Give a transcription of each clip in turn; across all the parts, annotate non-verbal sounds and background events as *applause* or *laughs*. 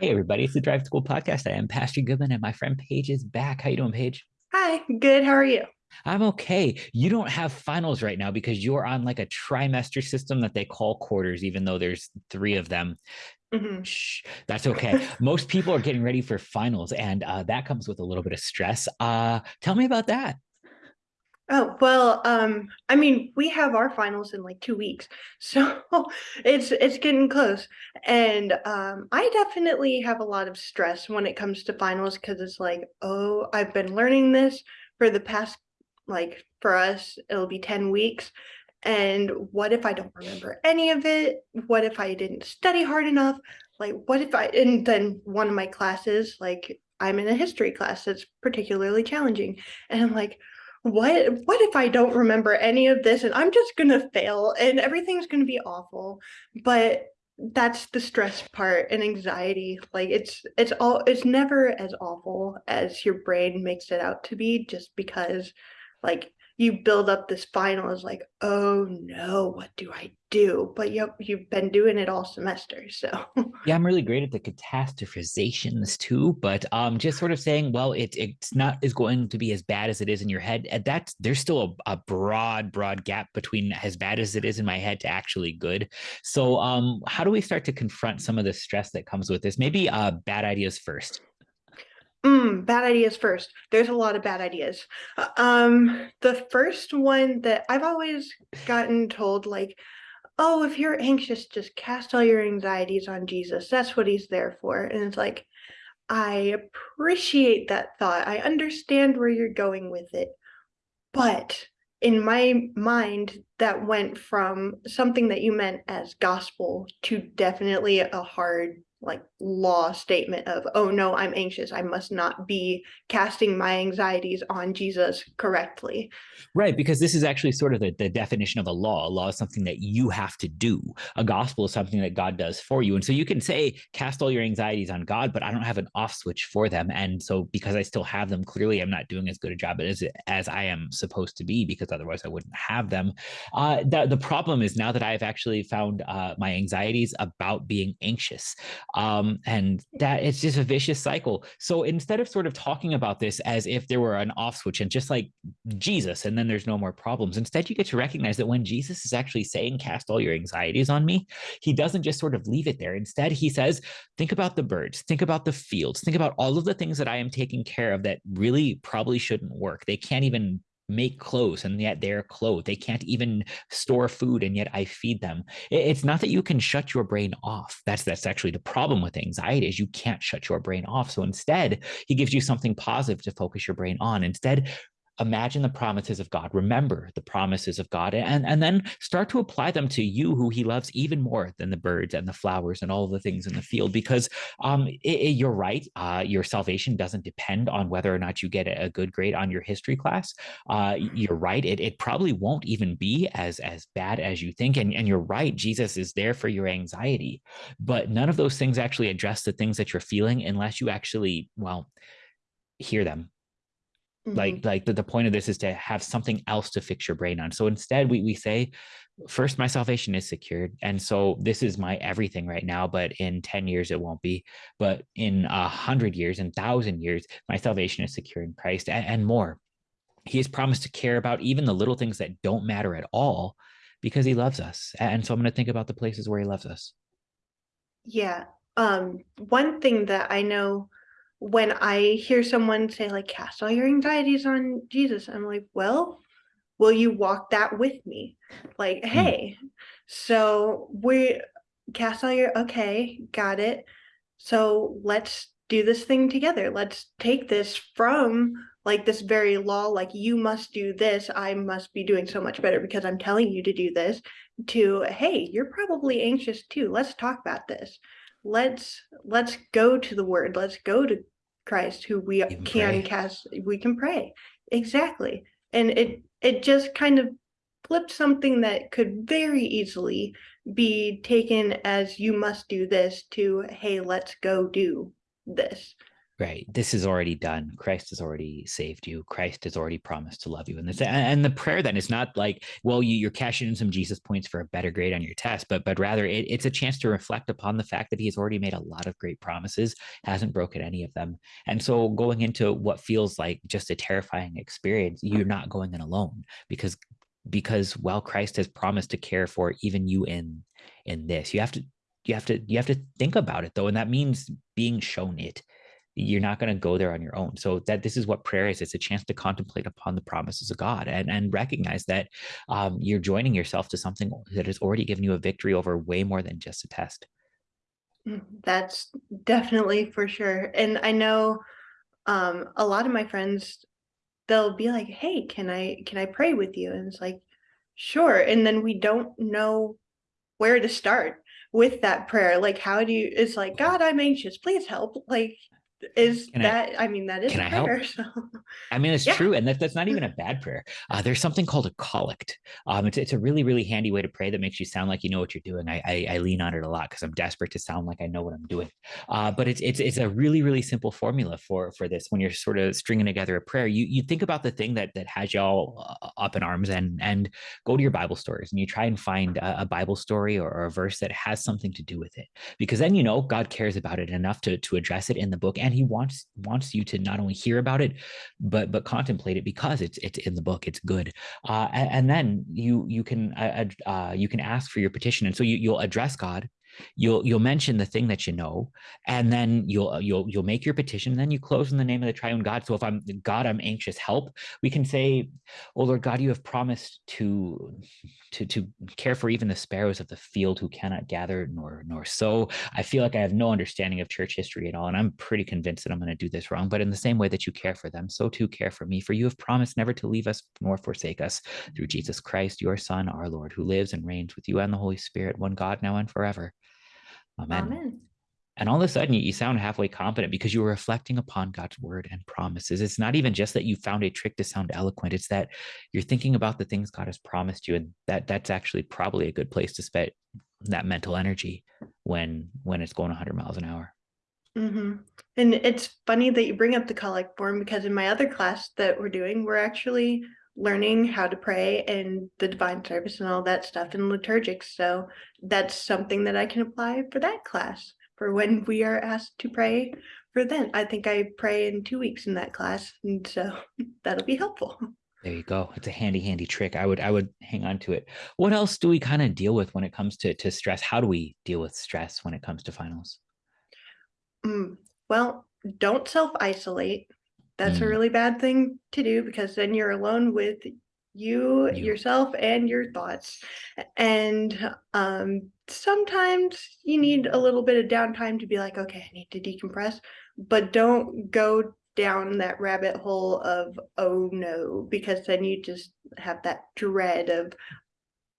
Hey everybody, it's the Drive School Podcast. I am Pastor Goodman and my friend Paige is back. How you doing, Paige? Hi, good. How are you? I'm okay. You don't have finals right now because you're on like a trimester system that they call quarters, even though there's three of them. Mhm. Shh, that's okay. *laughs* Most people are getting ready for finals, and uh, that comes with a little bit of stress. Uh, tell me about that. Oh, well, um, I mean, we have our finals in like two weeks, *laughs* so it's it's getting close. And um, I definitely have a lot of stress when it comes to finals because it's like, oh, I've been learning this for the past, like for us, it'll be 10 weeks. And what if I don't remember any of it? What if I didn't study hard enough? Like, what if I, and then one of my classes, like I'm in a history class that's particularly challenging. And I'm like, what what if I don't remember any of this and I'm just gonna fail and everything's gonna be awful. But that's the stress part and anxiety. Like it's it's all it's never as awful as your brain makes it out to be just because like you build up this final is like, oh no, what do I do? But yep, you've been doing it all semester. So *laughs* Yeah, I'm really great at the catastrophizations too, but um, just sort of saying, well, it it's not is going to be as bad as it is in your head. And that's there's still a, a broad, broad gap between as bad as it is in my head to actually good. So, um, how do we start to confront some of the stress that comes with this? Maybe uh, bad ideas first. Mm, bad ideas first. There's a lot of bad ideas. Uh, Um, the first one that I've always gotten told, like, oh, if you're anxious, just cast all your anxieties on Jesus. That's what he's there for. And it's like, I appreciate that thought. I understand where you're going with it. But in my mind, that went from something that you meant as gospel to definitely a hard like law statement of, oh no, I'm anxious. I must not be casting my anxieties on Jesus correctly. Right, because this is actually sort of the, the definition of a law. A law is something that you have to do. A gospel is something that God does for you. And so you can say, cast all your anxieties on God, but I don't have an off switch for them. And so because I still have them, clearly I'm not doing as good a job as, as I am supposed to be, because otherwise I wouldn't have them. Uh, the, the problem is now that I've actually found uh, my anxieties about being anxious. Um, and that it's just a vicious cycle. So instead of sort of talking about this as if there were an off switch and just like Jesus and then there's no more problems. Instead, you get to recognize that when Jesus is actually saying, cast all your anxieties on me, he doesn't just sort of leave it there. Instead, he says, think about the birds, think about the fields, think about all of the things that I am taking care of that really probably shouldn't work. They can't even make clothes and yet they're clothed. They can't even store food and yet I feed them. It's not that you can shut your brain off. That's that's actually the problem with anxiety is you can't shut your brain off. So instead, he gives you something positive to focus your brain on. Instead, imagine the promises of God, remember the promises of God, and, and then start to apply them to you, who He loves even more than the birds and the flowers and all the things in the field. Because um, it, it, you're right, uh, your salvation doesn't depend on whether or not you get a good grade on your history class. Uh, you're right, it, it probably won't even be as, as bad as you think. And, and you're right, Jesus is there for your anxiety. But none of those things actually address the things that you're feeling unless you actually, well, hear them like Mhm. like the, the point of this is to have something else to fix your brain on. So instead we, we say first my salvation is secured. And so this is my everything right now but in 10 years it won't be. But in a hundred years and thousand years my salvation is secure in christ and, and more. He has promised to care about even the little things that don't matter at all because he loves us. And so i'm going to think about the places where he loves us. Yeah. Um, one thing that I know when I hear someone say like cast all your anxieties on Jesus, I'm like, well, will you walk that with me? Like, Hmm. hey, so we cast all your okay, got it. So let's do this thing together. Let's take this from like this very law, like you must do this, I must be doing so much better because I'm telling you to do this, to hey, you're probably anxious too. Let's talk about this. Let's let's go to the word. Let's go to Christ who we even can pray cast we can pray. Exactly. And it it just kind of flipped something that could very easily be taken as you must do this to hey, let's go do this. Right. This is already done. Christ has already saved you. Christ has already promised to love you. And this and the prayer then is not like, well, you, you're cashing in some Jesus points for a better grade on your test, but but rather it, it's a chance to reflect upon the fact that he has already made a lot of great promises, hasn't broken any of them. And so going into what feels like just a terrifying experience, you're not going in alone because because while Christ has promised to care for even you in in this, you have to you have to you have to think about it though and that means being shown it you're not going to go there on your own. So that this is what prayer is it's a chance to contemplate upon the promises of god and and recognize that um, you're joining yourself to something that has already given you a victory over way more than just a test. Mm, that's definitely for sure. And i know um, a lot of my friends they'll be like hey can i can i pray with you? And it's like sure. And then we don't know where to start with that prayer. Like how do you it's like god i'm anxious. Please help. Like is can that I, I, mean that is can I prayer, help? *laughs* So. I mean it's yeah. true, and that, that's not even a bad prayer. Uh, there's something called a collect. Um, it's it's a really really handy way to pray that makes you sound like you know what you're doing. I I, I lean on it a lot because I'm desperate to sound like I know what I'm doing. Uh, but it's it's it's a really really simple formula for for this. When you're sort of stringing together a prayer, you you think about the thing that that has y'all uh, up in arms, and and go to your Bible stories and you try and find a, a Bible story or, or a verse that has something to do with it, because then you know God cares about it enough to to address it in the book. And he wants wants you to not only hear about it but but contemplate it because it's it's in the book it's good. Uh, and, and, then you you can uh, uh, you can ask for your petition. And so you, you'll address god you'll you'll mention the thing that you know and then you'll you'll you'll make your petition and then you close in the name of the triune god. So if i'm god i'm anxious help we can say oh lord god you have promised to to to care for even the sparrows of the field who cannot gather nor nor sow. I feel like i have no understanding of church history at all and i'm pretty convinced that i'm going to do this wrong but in the same way that you care for them so too care for me for you have promised never to leave us nor forsake us. Through jesus christ your son our lord who lives and reigns with you and the holy spirit one god now and forever Amen. Amen. And all of a sudden, you, you sound halfway competent because you were reflecting upon God's word and promises. It's not even just that you found a trick to sound eloquent; it's that you're thinking about the things God has promised you, and that that's actually probably a good place to spend that mental energy when when it's going 100 miles an hour. Mm-hmm. And it's funny that you bring up the collect form because in my other class that we're doing, we're actually learning how to pray and the divine service and all that stuff in liturgics. So that's something that I can apply for that class for when we are asked to pray for then. I think I pray in two weeks in that class. And so *laughs* that'll be helpful. There you go. It's a handy, handy trick. I would I would hang on to it. What else do we kind of deal with when it comes to, to stress? How do we deal with stress when it comes to finals? Mm, well, don't self-isolate that's mm. a really bad thing to do because then you're alone with you, you. yourself and your thoughts and um, sometimes you need a little bit of downtime to be like okay i need to decompress but don't go down that rabbit hole of oh no because then you just have that dread of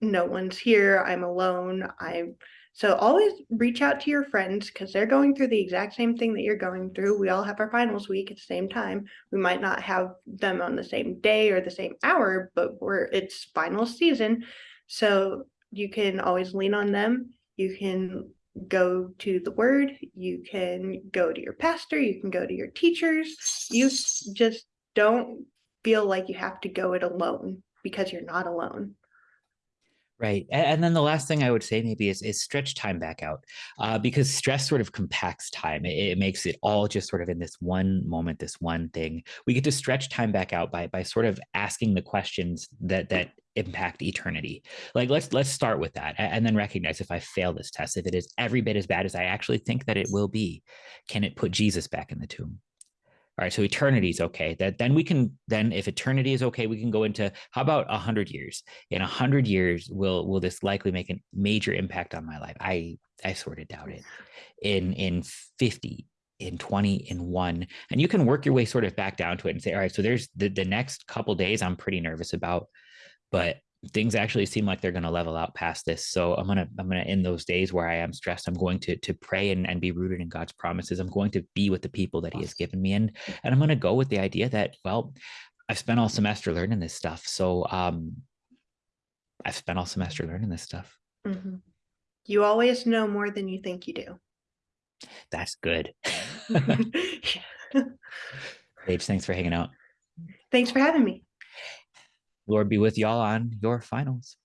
no one's here i'm alone i'm so always reach out to your friends because they're going through the exact same thing that you're going through. We all have our finals week at the same time. We might not have them on the same day or the same hour, but we're it's final season. So you can always lean on them. You can go to the word, you can go to your pastor, you can go to your teachers. You just don't feel like you have to go it alone because you're not alone. Right. And then the last thing I would say maybe is, is stretch time back out uh, because stress sort of compacts time. It, it, makes it all just sort of in this one moment, this one thing. We get to stretch time back out by by sort of asking the questions that that impact eternity. Like let's let's start with that and then recognize if I fail this test, if it is every bit as bad as I actually think that it will be, can it put Jesus back in the tomb? All right, so eternity is okay. That then we can then if eternity is okay, we can go into how about a hundred years? In a hundred years, will will this likely make a major impact on my life? I I sort of doubt it. In in fifty, in 20 in one and you can work your way sort of back down to it and say all right so there's the, the next couple days i'm pretty nervous about but things actually seem like they're going to level out past this so i'm going to i'm going to in those days where i am stressed. I'm going to to pray and, and be rooted in god's promises. I'm going to be with the people that he has given me and and i'm going to go with the idea that well i've spent all semester learning this stuff so um i've spent all semester learning this stuff. Mm-hmm. you always know more than you think you do. That's good. *laughs* *laughs* Paige, thanks for hanging out. Thanks for having me. Lord be with y'all on your finals.